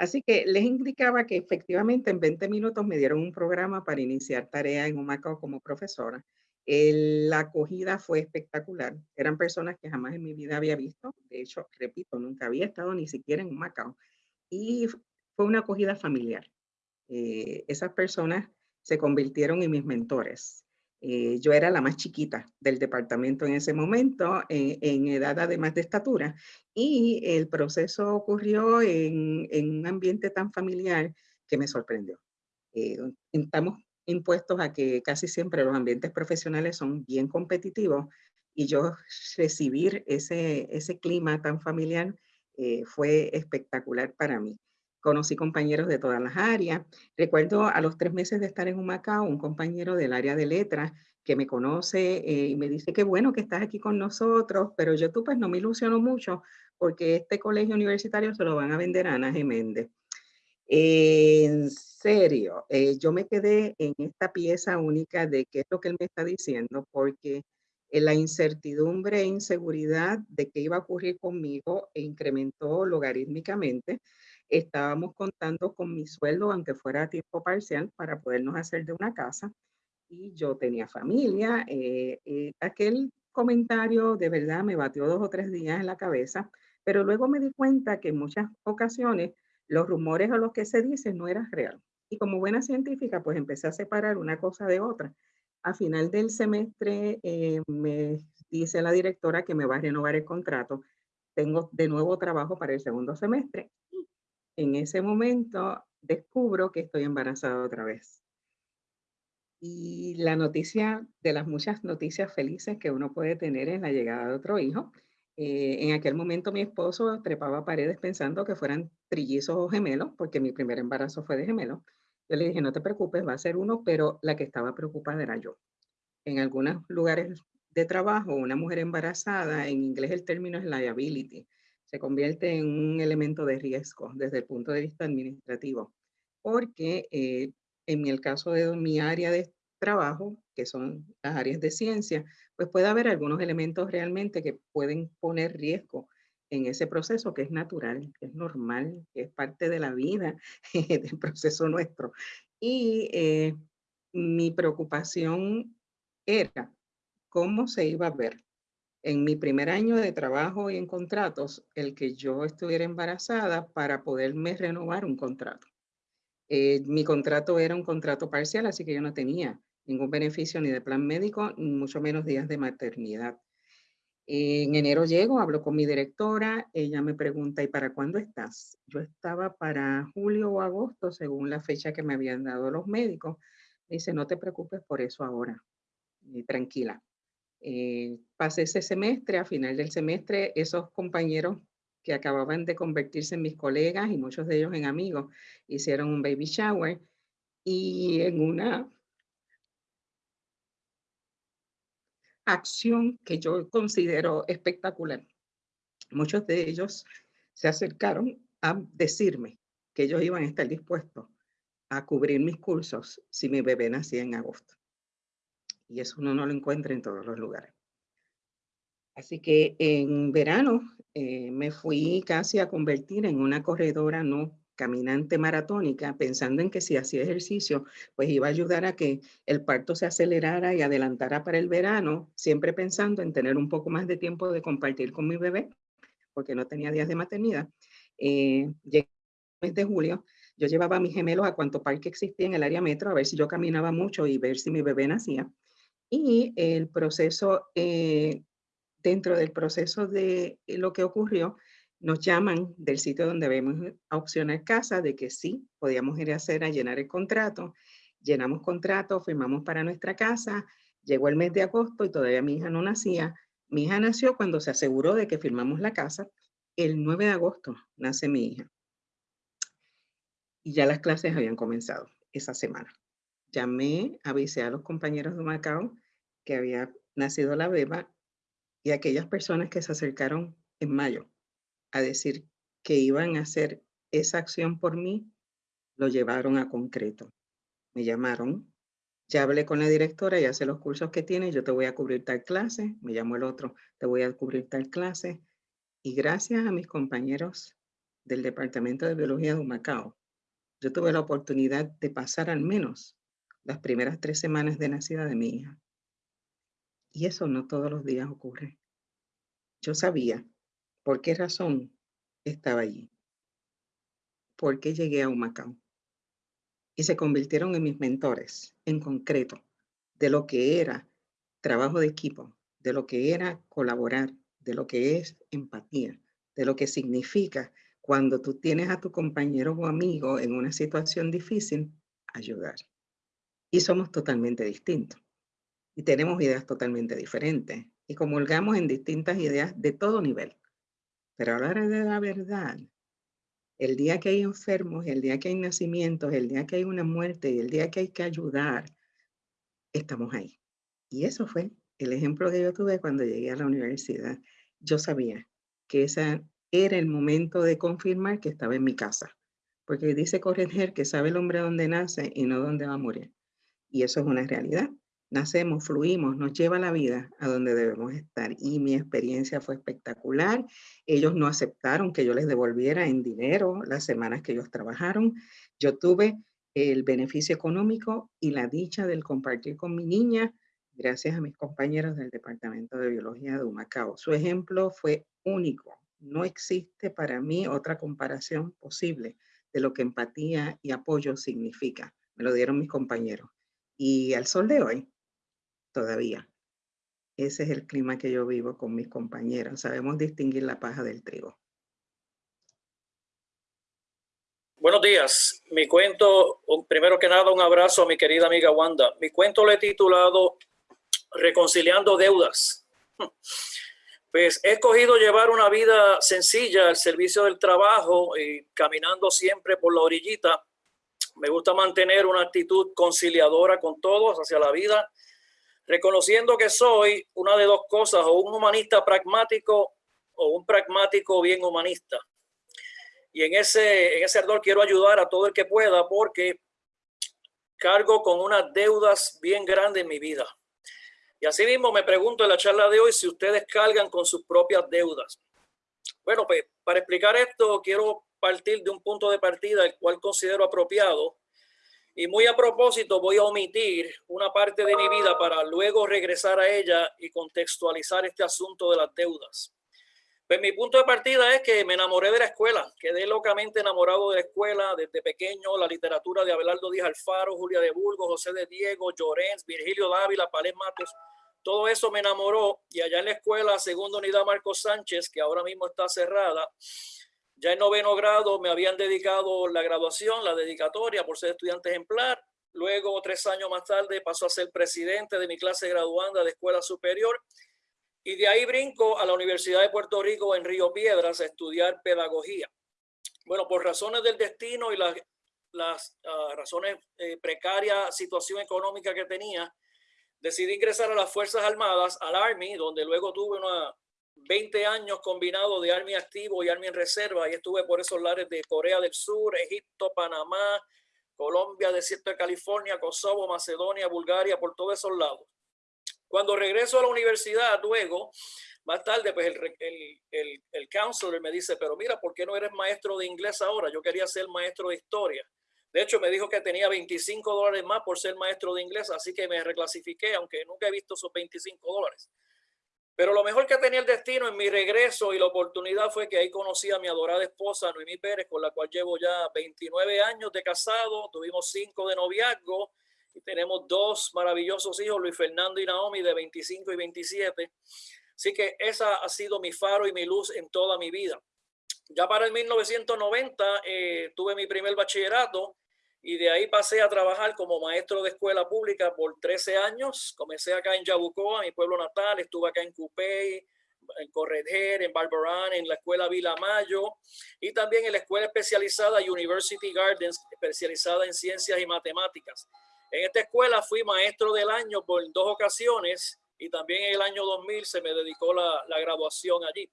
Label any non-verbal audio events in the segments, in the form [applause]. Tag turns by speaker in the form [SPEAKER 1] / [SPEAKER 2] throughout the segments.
[SPEAKER 1] Así que les indicaba que efectivamente en 20 minutos me dieron un programa para iniciar tarea en Humacao como profesora. la acogida fue espectacular. Eran personas que jamás en mi vida había visto. De hecho, repito, nunca había estado ni siquiera en Humacao. Y fue una acogida familiar. Eh, esas personas se convirtieron en mis mentores. Eh, yo era la más chiquita del departamento en ese momento, eh, en edad además de estatura, y el proceso ocurrió en, un ambiente tan familiar que me sorprendió. Eh, estamos impuestos a que casi siempre los ambientes profesionales son bien competitivos y yo recibir ese, ese clima tan familiar fue espectacular para mí conocí compañeros de todas las áreas. Recuerdo a los tres meses de estar en Humacao, un compañero del área de letras que me conoce eh, y me dice que bueno que estás aquí con nosotros, pero yo tú pues no me ilusiono mucho porque este colegio universitario se lo van a vender a Ana Geméndez. en serio, eh, yo me quedé en esta pieza única de qué es lo que él me está diciendo, porque la incertidumbre e inseguridad de qué iba a ocurrir conmigo incrementó logarítmicamente estábamos contando con mi sueldo, aunque fuera a tiempo parcial, para podernos hacer de una casa. Y yo tenía familia. Eh, eh, aquel comentario de verdad me batió dos o tres días en la cabeza, pero luego me di cuenta que en muchas ocasiones los rumores o lo que se dice no era real. Y como buena científica, pues empecé a separar una cosa de otra. A final del semestre eh, me dice la directora que me va a renovar el contrato. Tengo de nuevo trabajo para el segundo semestre en ese momento descubro que estoy embarazada otra vez. Y la noticia, de las muchas noticias felices que uno puede tener es la llegada de otro hijo. Eh, en aquel momento mi esposo trepaba paredes pensando que fueran trillizos o gemelos, porque mi primer embarazo fue de gemelo. Yo le dije, no te preocupes, va a ser uno, pero la que estaba preocupada era yo. En algunos lugares de trabajo, una mujer embarazada, en inglés el término es liability, se convierte en un elemento de riesgo desde el punto de vista administrativo, porque eh, en el caso de mi área de trabajo, que son las áreas de ciencia, pues puede haber algunos elementos realmente que pueden poner riesgo en ese proceso que es natural, que es normal, que es parte de la vida [laughs] del proceso nuestro. Y eh, mi preocupación era cómo se iba a ver en mi primer año de trabajo y en contratos el que yo estuviera embarazada para poderme renovar un contrato. Eh, mi contrato era un contrato parcial, así que yo no tenía ningún beneficio ni de plan médico, ni mucho menos días de maternidad. En enero llego, hablo con mi directora, ella me pregunta, ¿y para cuándo estás? Yo estaba para julio o agosto, según la fecha que me habían dado los médicos. Me dice, no te preocupes por eso ahora, tranquila. Eh, pasé ese semestre, a final del semestre, esos compañeros que acababan de convertirse en mis colegas y muchos de ellos en amigos, hicieron un baby shower y en una acción que yo considero espectacular. Muchos de ellos se acercaron a decirme que ellos iban a estar dispuestos a cubrir mis cursos si mi bebé nacía en agosto y eso uno no lo encuentra en todos los lugares. Así que en verano eh, me fui casi a convertir en una corredora no caminante maratónica, pensando en que si hacía ejercicio, pues iba a ayudar a que el parto se acelerara y adelantara para el verano, siempre pensando en tener un poco más de tiempo de compartir con mi bebé, porque no tenía días de maternidad. Eh, llegué el mes de julio, yo llevaba a mis gemelos a cuanto parque existía en el área metro, a ver si yo caminaba mucho y ver si mi bebé nacía. Y el proceso, eh, dentro del proceso de lo que ocurrió, nos llaman del sitio donde vemos a opcionar casa de que sí, podíamos ir a hacer, a llenar el contrato. Llenamos contrato, firmamos para nuestra casa, llegó el mes de agosto y todavía mi hija no nacía. Mi hija nació cuando se aseguró de que firmamos la casa. El 9 de agosto nace mi hija. Y ya las clases habían comenzado esa semana llamé, avisé a los compañeros de Macao que había nacido la beba y aquellas personas que se acercaron en mayo a decir que iban a hacer esa acción por mí, lo llevaron a concreto. Me llamaron, ya hablé con la directora, ya sé los cursos que tiene, yo te voy a cubrir tal clase, me llamó el otro, te voy a cubrir tal clase. Y gracias a mis compañeros del Departamento de Biología de Humacao, yo tuve la oportunidad de pasar al menos las primeras tres semanas de nacida de mi hija. Y eso no todos los días ocurre. Yo sabía por qué razón estaba allí, por qué llegué a Humacao. Y se convirtieron en mis mentores, en concreto, de lo que era trabajo de equipo, de lo que era colaborar, de lo que es empatía, de lo que significa cuando tú tienes a tu compañero o amigo en una situación difícil, ayudar. Y somos totalmente distintos. Y tenemos ideas totalmente diferentes. Y comulgamos en distintas ideas de todo nivel. Pero hora de la verdad, el día que hay enfermos, el día que hay nacimientos, el día que hay una muerte, el día que hay que ayudar, estamos ahí. Y eso fue el ejemplo que yo tuve cuando llegué a la universidad. Yo sabía que ese era el momento de confirmar que estaba en mi casa. Porque dice Correger que sabe el hombre dónde nace y no dónde va a morir. Y eso es una realidad nacemos, fluimos, nos lleva la vida a donde debemos estar. Y mi experiencia fue espectacular. Ellos no aceptaron que yo les devolviera en dinero las semanas que ellos trabajaron. Yo tuve el beneficio económico y la dicha del compartir con mi niña gracias a mis compañeros del Departamento de Biología de Humacao. Su ejemplo fue único. No existe para mí otra comparación posible de lo que empatía y apoyo significa. Me lo dieron mis compañeros. Y al sol de hoy, todavía. Ese es el clima que yo vivo con mis compañeros. Sabemos distinguir la paja del trigo.
[SPEAKER 2] Buenos días. Mi cuento, primero que nada, un abrazo a mi querida amiga Wanda. Mi cuento lo he titulado Reconciliando Deudas. [laughs] Pues he escogido llevar una vida sencilla al servicio del trabajo y caminando siempre por la orillita. Me gusta mantener una actitud conciliadora con todos hacia la vida reconociendo que soy una de dos cosas, o un humanista pragmático o un pragmático bien humanista. Y en ese, en ese ardor quiero ayudar a todo el que pueda porque cargo con unas deudas bien grandes en mi vida. Y así mismo me pregunto en la charla de hoy si ustedes cargan con sus propias deudas. Bueno, pues para explicar esto quiero partir de un punto de partida el cual considero apropiado y muy a propósito voy a omitir una parte de mi vida para luego regresar a ella y contextualizar este asunto de las deudas. Pues mi punto de partida es que me enamoré de la escuela, quedé locamente enamorado de la escuela desde pequeño, la literatura de Abelardo Díaz Alfaro, Julia de Burgos, José de Diego, Llorens, Virgilio Dávila, Palés Matos, todo eso me enamoró y allá en la escuela, segunda unidad Marcos Sánchez, que ahora mismo está cerrada, ya en noveno grado me habían dedicado la graduación, la dedicatoria por ser estudiante ejemplar. Luego, tres años más tarde, pasó a ser presidente de mi clase graduanda de escuela superior. Y de ahí brinco a la Universidad de Puerto Rico en Río Piedras a estudiar pedagogía. Bueno, por razones del destino y las, las ah, razones eh, precarias, situación económica que tenía, decidí ingresar a las Fuerzas Armadas, al Army, donde luego tuve una 20 años combinado de Army activo y Army en reserva y estuve por esos lares de Corea del Sur, Egipto, Panamá, Colombia, desierto de California, Kosovo, Macedonia, Bulgaria, por todos esos lados. Cuando regreso a la universidad luego, más tarde, pues el, el, el, el counselor me dice, pero mira, ¿por qué no eres maestro de inglés ahora? Yo quería ser maestro de historia. De hecho, me dijo que tenía 25 dólares más por ser maestro de inglés, así que me reclasifiqué, aunque nunca he visto esos 25 dólares. Pero lo mejor que tenía el destino en mi regreso y la oportunidad fue que ahí conocí a mi adorada esposa Noemí Pérez, con la cual llevo ya 29 años de casado, tuvimos cinco de noviazgo y tenemos dos maravillosos hijos, Luis Fernando y Naomi, de 25 y 27. Así que esa ha sido mi faro y mi luz en toda mi vida. Ya para el 1990 eh, tuve mi primer bachillerato y de ahí pasé a trabajar como maestro de escuela pública por 13 años. Comencé acá en Yabucoa, mi pueblo natal, estuve acá en Cupey, en Correger, en Barbarán, en la escuela Vila Mayo y también en la escuela especializada University Gardens, especializada en ciencias y matemáticas. En esta escuela fui maestro del año por dos ocasiones y también en el año 2000 se me dedicó la, la graduación allí.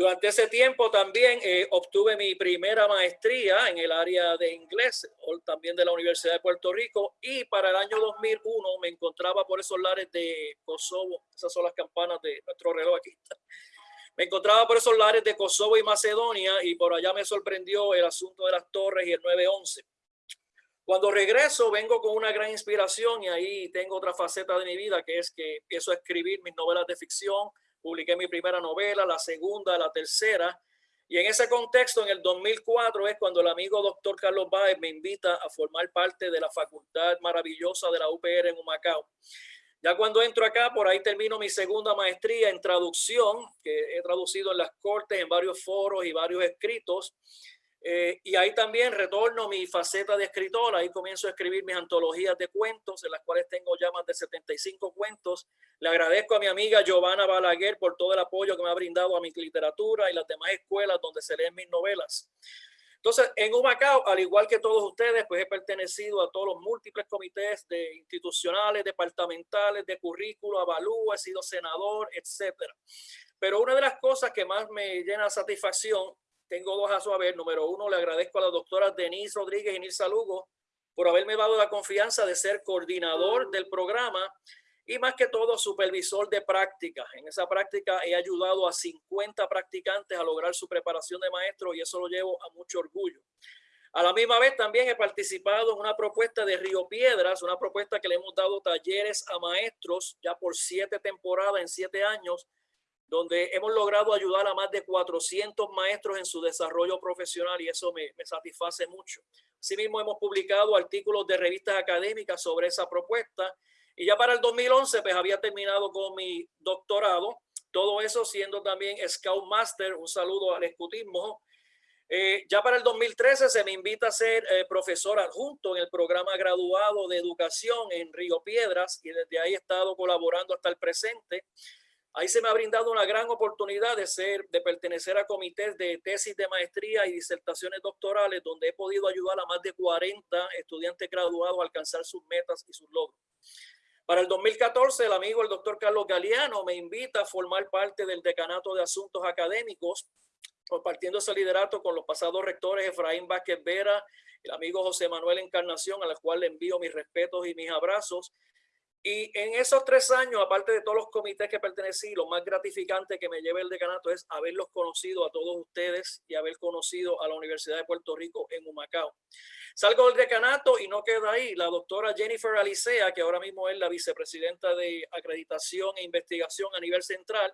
[SPEAKER 2] Durante ese tiempo también eh, obtuve mi primera maestría en el área de inglés, también de la Universidad de Puerto Rico, y para el año 2001 me encontraba por esos lares de Kosovo, esas son las campanas de nuestro reloj aquí. [laughs] Me encontraba por esos lares de Kosovo y Macedonia y por allá me sorprendió el asunto de las torres y el 911. Cuando regreso vengo con una gran inspiración y ahí tengo otra faceta de mi vida que es que empiezo a escribir mis novelas de ficción. Publiqué mi primera novela, la segunda, la tercera. Y en ese contexto, en el 2004 es cuando el amigo doctor Carlos Báez me invita a formar parte de la facultad maravillosa de la UPR en Humacao. Ya cuando entro acá, por ahí termino mi segunda maestría en traducción, que he traducido en las cortes, en varios foros y varios escritos. Eh, y ahí también retorno mi faceta de escritor, ahí comienzo a escribir mis antologías de cuentos, en las cuales tengo ya más de 75 cuentos. Le agradezco a mi amiga Giovanna Balaguer por todo el apoyo que me ha brindado a mi literatura y las demás escuelas donde se leen mis novelas. Entonces, en Humacao, al igual que todos ustedes, pues he pertenecido a todos los múltiples comités de institucionales, departamentales, de currículo, avalúo, he sido senador, etcétera. Pero una de las cosas que más me llena de satisfacción, tengo dos a su haber. Número uno, le agradezco a la doctora Denise Rodríguez y Nilsa Lugo por haberme dado la confianza de ser coordinador del programa y más que todo supervisor de prácticas. En esa práctica he ayudado a 50 practicantes a lograr su preparación de maestro y eso lo llevo a mucho orgullo. A la misma vez también he participado en una propuesta de Río Piedras, una propuesta que le hemos dado talleres a maestros ya por siete temporadas en siete años, donde hemos logrado ayudar a más de 400 maestros en su desarrollo profesional y eso me, satisface mucho. Asimismo, hemos publicado artículos de revistas académicas sobre esa propuesta y ya para el 2011, pues había terminado con mi doctorado. Todo eso siendo también Scout Master. Un saludo al escutismo. Eh, ya para el 2013 se me invita a ser eh, profesor adjunto en el programa graduado de educación en Río Piedras y desde ahí he estado colaborando hasta el presente. Ahí se me ha brindado una gran oportunidad de ser, de pertenecer a comités de tesis de maestría y disertaciones doctorales, donde he podido ayudar a más de 40 estudiantes graduados a alcanzar sus metas y sus logros. Para el 2014, el amigo el doctor Carlos Galeano me invita a formar parte del Decanato de Asuntos Académicos, compartiendo ese liderato con los pasados rectores Efraín Vázquez Vera, el amigo José Manuel Encarnación, al cual le envío mis respetos y mis abrazos, y en esos tres años, aparte de todos los comités que pertenecí, lo más gratificante que me lleva el decanato es haberlos conocido a todos ustedes y haber conocido a la Universidad de Puerto Rico en Humacao. Salgo del decanato y no queda ahí. La doctora Jennifer Alicea, que ahora mismo es la vicepresidenta de acreditación e investigación a nivel central,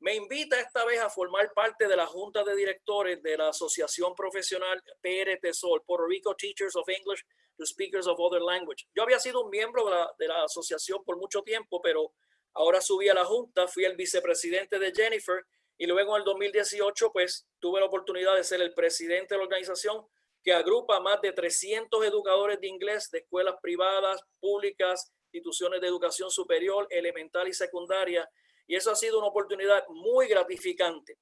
[SPEAKER 2] me invita esta vez a formar parte de la junta de directores de la Asociación Profesional PRT Sol, Puerto Rico Teachers of English to Speakers of Other Language. Yo había sido un miembro de la, de la asociación por mucho tiempo, pero ahora subí a la junta, fui el vicepresidente de Jennifer y luego en el 2018 pues tuve la oportunidad de ser el presidente de la organización que agrupa más de 300 educadores de inglés de escuelas privadas, públicas, instituciones de educación superior, elemental y secundaria y eso ha sido una oportunidad muy gratificante.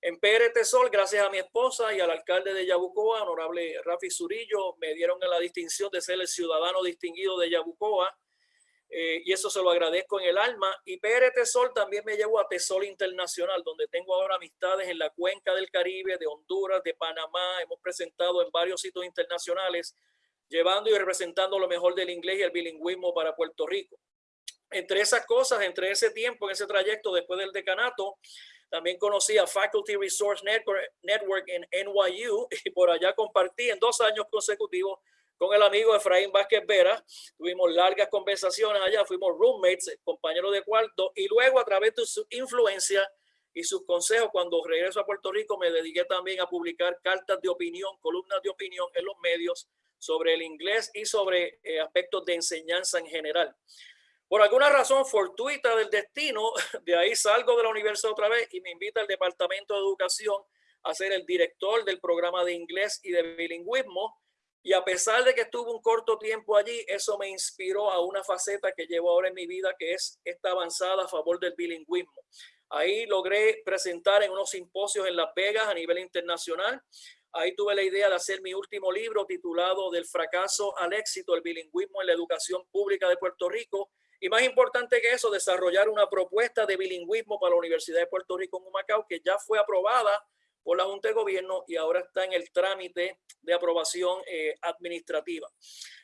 [SPEAKER 2] En PRT Sol, gracias a mi esposa y al alcalde de Yabucoa, honorable Rafi Zurillo, me dieron la distinción de ser el ciudadano distinguido de Yabucoa. Eh, y eso se lo agradezco en el alma. Y PRT Sol también me llevó a Tesol Internacional, donde tengo ahora amistades en la cuenca del Caribe, de Honduras, de Panamá. Hemos presentado en varios sitios internacionales, llevando y representando lo mejor del inglés y el bilingüismo para Puerto Rico entre esas cosas, entre ese tiempo, en ese trayecto después del decanato, también conocí a Faculty Resource Network, en NYU [laughs] y por allá compartí en dos años consecutivos con el amigo Efraín Vázquez Vera. Tuvimos largas conversaciones allá, fuimos roommates, compañeros de cuarto y luego a través de su influencia y sus consejos, cuando regreso a Puerto Rico, me dediqué también a publicar cartas de opinión, columnas de opinión en los medios sobre el inglés y sobre eh, aspectos de enseñanza en general. Por alguna razón fortuita del destino, [laughs] de ahí salgo de la universidad otra vez y me invita al Departamento de Educación a ser el director del programa de inglés y de bilingüismo. Y a pesar de que estuve un corto tiempo allí, eso me inspiró a una faceta que llevo ahora en mi vida, que es esta avanzada a favor del bilingüismo. Ahí logré presentar en unos simposios en Las Vegas a nivel internacional. Ahí tuve la idea de hacer mi último libro titulado Del fracaso al éxito, el bilingüismo en la educación pública de Puerto Rico, y más importante que eso, desarrollar una propuesta de bilingüismo para la Universidad de Puerto Rico en Humacao, que ya fue aprobada por la Junta de Gobierno y ahora está en el trámite de aprobación eh, administrativa.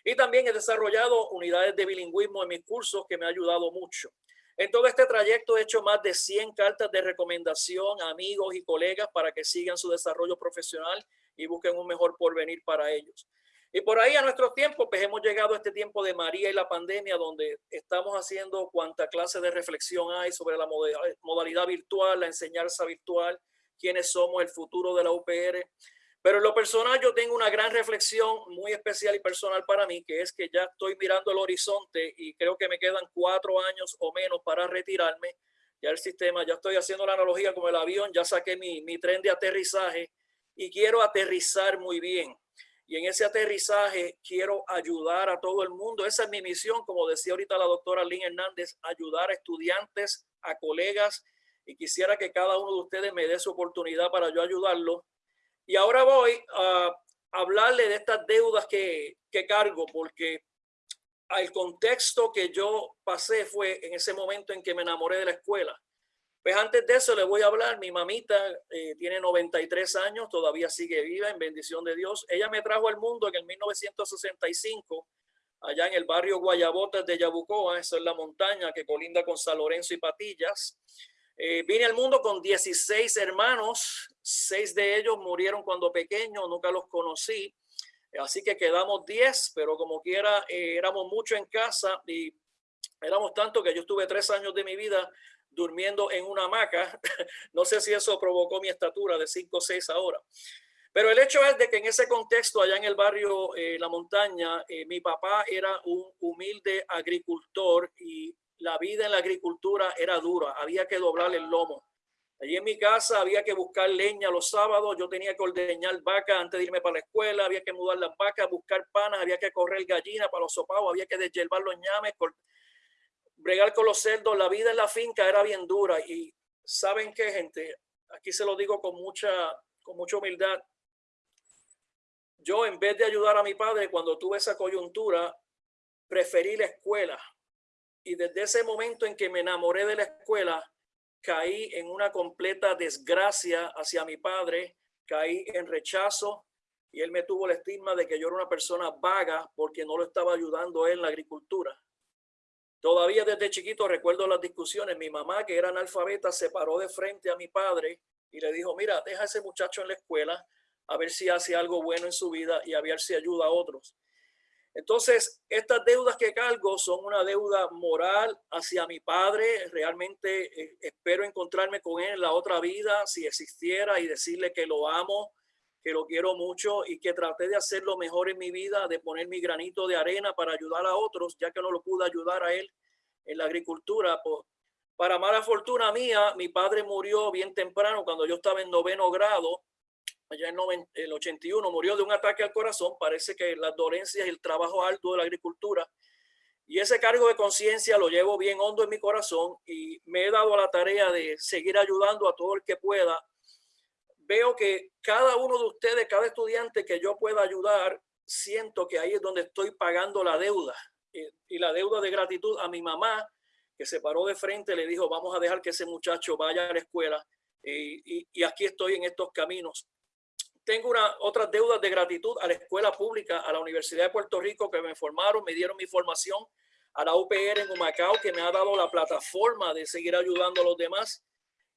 [SPEAKER 2] Y también he desarrollado unidades de bilingüismo en mis cursos que me ha ayudado mucho. En todo este trayecto he hecho más de 100 cartas de recomendación a amigos y colegas para que sigan su desarrollo profesional y busquen un mejor porvenir para ellos. Y por ahí a nuestro tiempo, pues hemos llegado a este tiempo de María y la pandemia, donde estamos haciendo cuanta clase de reflexión hay sobre la modalidad virtual, la enseñanza virtual, quiénes somos, el futuro de la UPR. Pero en lo personal yo tengo una gran reflexión muy especial y personal para mí, que es que ya estoy mirando el horizonte y creo que me quedan cuatro años o menos para retirarme. Ya el sistema, ya estoy haciendo la analogía con el avión, ya saqué mi, mi tren de aterrizaje y quiero aterrizar muy bien. Y en ese aterrizaje quiero ayudar a todo el mundo. Esa es mi misión, como decía ahorita la doctora Lynn Hernández, ayudar a estudiantes, a colegas, y quisiera que cada uno de ustedes me dé su oportunidad para yo ayudarlo y ahora voy a hablarle de estas deudas que, que cargo, porque el contexto que yo pasé fue en ese momento en que me enamoré de la escuela. Pues antes de eso le voy a hablar, mi mamita eh, tiene 93 años, todavía sigue viva en bendición de Dios. Ella me trajo al mundo en el 1965, allá en el barrio Guayabotas de Yabucoa, eso es la montaña que colinda con San Lorenzo y Patillas. Eh, vine al mundo con 16 hermanos, seis de ellos murieron cuando pequeños, nunca los conocí, así que quedamos 10, pero como quiera, eh, éramos mucho en casa y éramos tanto que yo estuve tres años de mi vida durmiendo en una hamaca. [laughs] no sé si eso provocó mi estatura de 5 o 6 ahora. Pero el hecho es de que en ese contexto, allá en el barrio eh, La Montaña, mi papá era un humilde agricultor y la vida en la agricultura era dura, había que doblar el lomo. Allí en mi casa había que buscar leña los sábados, yo tenía que ordeñar vacas antes de irme para la escuela, había que mudar las vacas, buscar panas, había que correr gallina para los sopados, había que deshiervar los ñames, bregar con los cerdos. La vida en la finca era bien dura y ¿saben qué, gente? Aquí se lo digo con mucha, con mucha humildad. Yo en vez de ayudar a mi padre cuando tuve esa coyuntura, preferí la escuela y desde ese momento en que me enamoré de la escuela, caí en una completa desgracia hacia mi padre, caí en rechazo y él me tuvo el estigma de que yo era una persona vaga porque no lo estaba ayudando en la agricultura. Todavía desde chiquito recuerdo las discusiones. Mi mamá, que era analfabeta, se paró de frente a mi padre y le dijo, mira, deja a ese muchacho en la escuela a ver si hace algo bueno en su vida y a ver si ayuda a otros. Entonces, estas deudas que cargo son una deuda moral hacia mi padre. Realmente eh, espero encontrarme con él en la otra vida, si existiera, y decirle que lo amo, que lo quiero mucho y que traté de hacer lo mejor en mi vida, de poner mi granito de arena para ayudar a otros, ya que no lo pude ayudar a él en la agricultura. para mala fortuna mía, mi padre murió bien temprano cuando yo estaba en noveno grado allá en el 81, murió de un ataque al corazón. Parece que las dolencias y el trabajo alto de la agricultura. Y ese cargo de conciencia lo llevo bien hondo en mi corazón y me he dado la tarea de seguir ayudando a todo el que pueda. Veo que cada uno de ustedes, cada estudiante que yo pueda ayudar, siento que ahí es donde estoy pagando la deuda. Y la deuda de gratitud a mi mamá, que se paró de frente, le dijo, vamos a dejar que ese muchacho vaya a la escuela. Y, y aquí estoy en estos caminos tengo una, otras deudas de gratitud a la escuela pública, a la Universidad de Puerto Rico que me formaron, me dieron mi formación, a la UPR en Humacao que me ha dado la plataforma de seguir ayudando a los demás.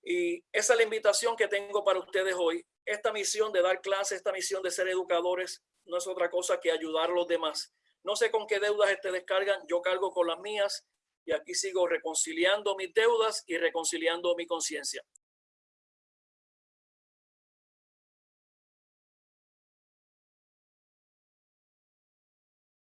[SPEAKER 2] Y esa es la invitación que tengo para ustedes hoy. Esta misión de dar clases, esta misión de ser educadores, no es otra cosa que ayudar a los demás. No sé con qué deudas ustedes descargan, yo cargo con las mías y aquí sigo reconciliando mis deudas y reconciliando mi conciencia.